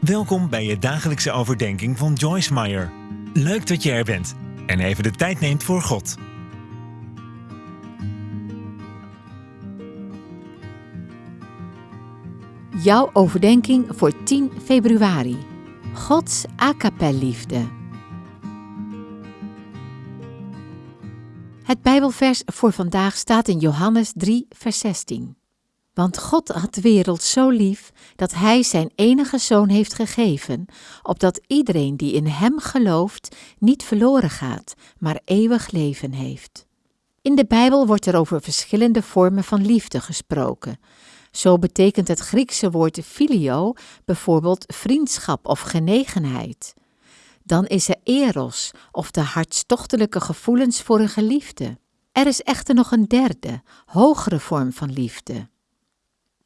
Welkom bij je dagelijkse overdenking van Joyce Meyer. Leuk dat je er bent en even de tijd neemt voor God. Jouw overdenking voor 10 februari. Gods liefde. Het Bijbelvers voor vandaag staat in Johannes 3, vers 16. Want God had de wereld zo lief dat Hij Zijn enige Zoon heeft gegeven, opdat iedereen die in Hem gelooft niet verloren gaat, maar eeuwig leven heeft. In de Bijbel wordt er over verschillende vormen van liefde gesproken. Zo betekent het Griekse woord filio bijvoorbeeld vriendschap of genegenheid. Dan is er eros of de hartstochtelijke gevoelens voor een geliefde. Er is echter nog een derde, hogere vorm van liefde.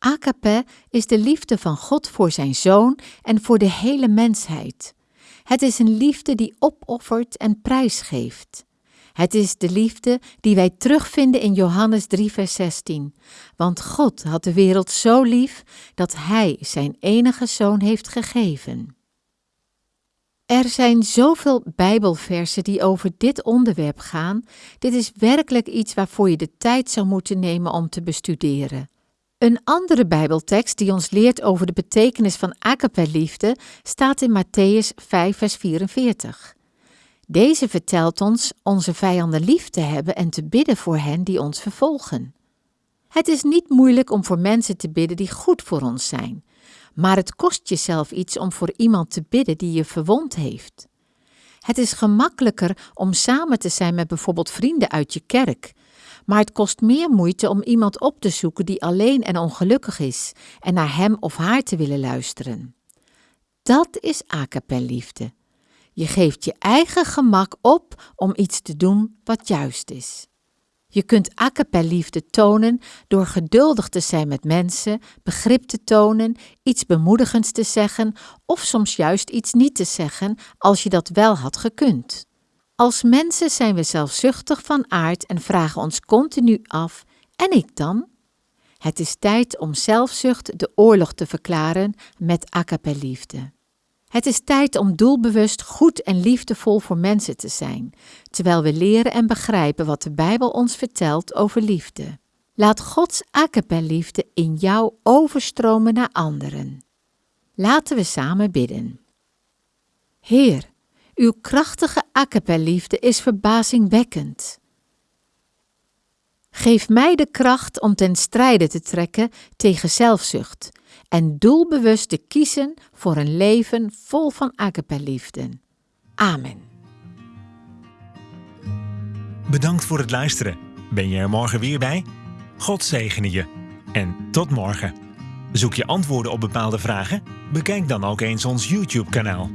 Agape is de liefde van God voor zijn zoon en voor de hele mensheid. Het is een liefde die opoffert en prijsgeeft. Het is de liefde die wij terugvinden in Johannes 3, vers 16. Want God had de wereld zo lief dat Hij zijn enige zoon heeft gegeven. Er zijn zoveel Bijbelversen die over dit onderwerp gaan. Dit is werkelijk iets waarvoor je de tijd zou moeten nemen om te bestuderen. Een andere Bijbeltekst die ons leert over de betekenis van agape-liefde staat in Matthäus 5, vers 44. Deze vertelt ons onze vijanden lief te hebben en te bidden voor hen die ons vervolgen. Het is niet moeilijk om voor mensen te bidden die goed voor ons zijn, maar het kost jezelf iets om voor iemand te bidden die je verwond heeft. Het is gemakkelijker om samen te zijn met bijvoorbeeld vrienden uit je kerk, maar het kost meer moeite om iemand op te zoeken die alleen en ongelukkig is en naar hem of haar te willen luisteren. Dat is liefde. Je geeft je eigen gemak op om iets te doen wat juist is. Je kunt liefde tonen door geduldig te zijn met mensen, begrip te tonen, iets bemoedigends te zeggen of soms juist iets niet te zeggen als je dat wel had gekund. Als mensen zijn we zelfzuchtig van aard en vragen ons continu af: en ik dan? Het is tijd om zelfzucht de oorlog te verklaren met liefde. Het is tijd om doelbewust goed en liefdevol voor mensen te zijn, terwijl we leren en begrijpen wat de Bijbel ons vertelt over liefde. Laat Gods liefde in jou overstromen naar anderen. Laten we samen bidden. Heer, uw krachtige liefde is verbazingwekkend. Geef mij de kracht om ten strijde te trekken tegen zelfzucht en doelbewust te kiezen voor een leven vol van liefde. Amen. Bedankt voor het luisteren. Ben je er morgen weer bij? God zegene je. En tot morgen. Zoek je antwoorden op bepaalde vragen? Bekijk dan ook eens ons YouTube-kanaal.